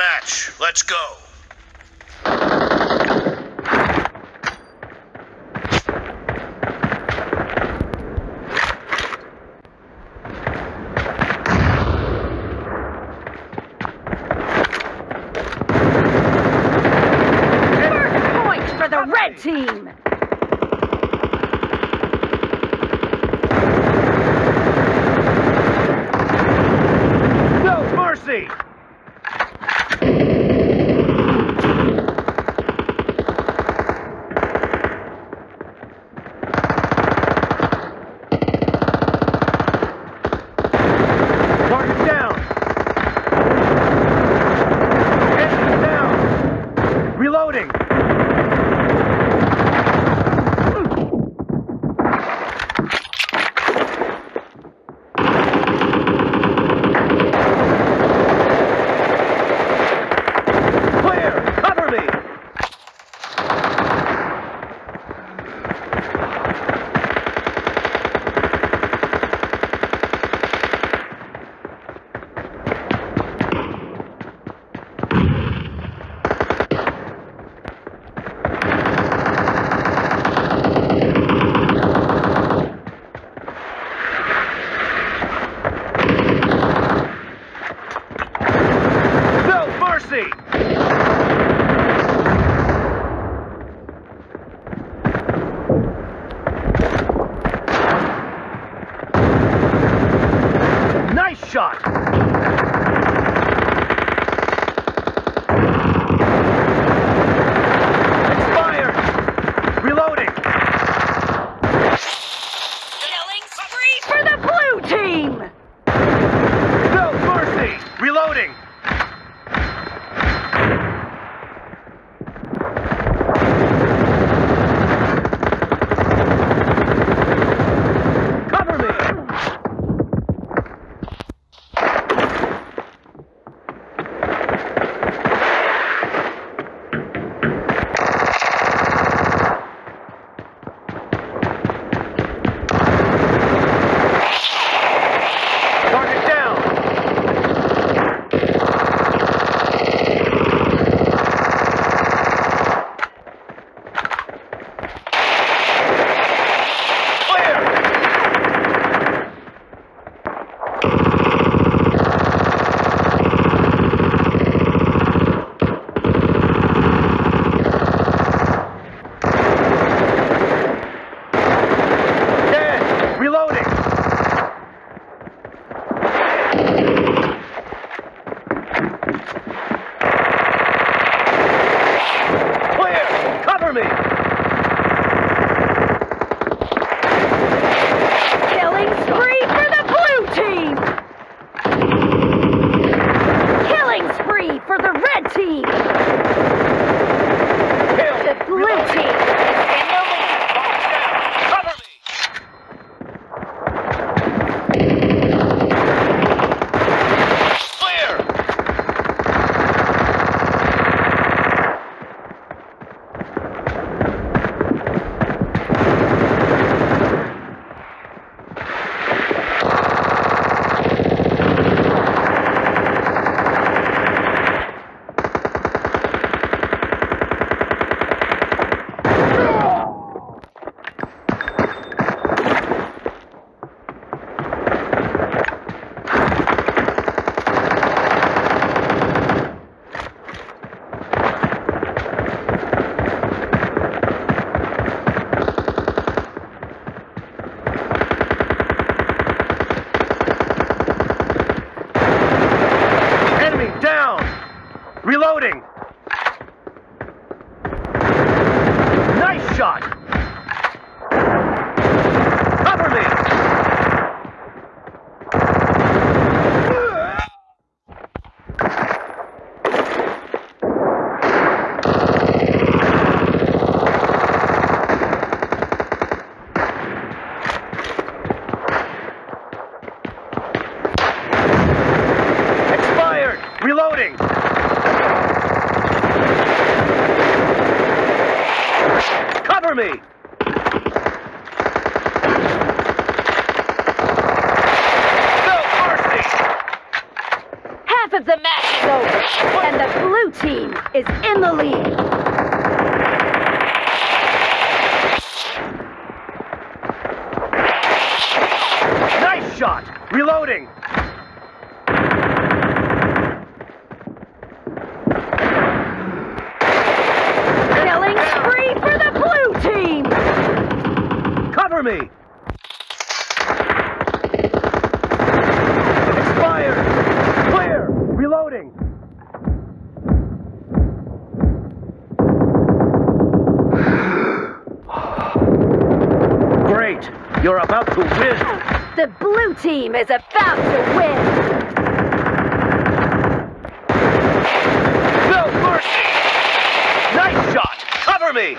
match. Let's go. First point for the red team! No mercy! me! No mercy! Half of the match is over, what? and the blue team is in the lead. Nice shot! Reloading! Me! Expired! Clear! Reloading! Great! You're about to win! The blue team is about to win. No mercy! Nice shot! Cover me!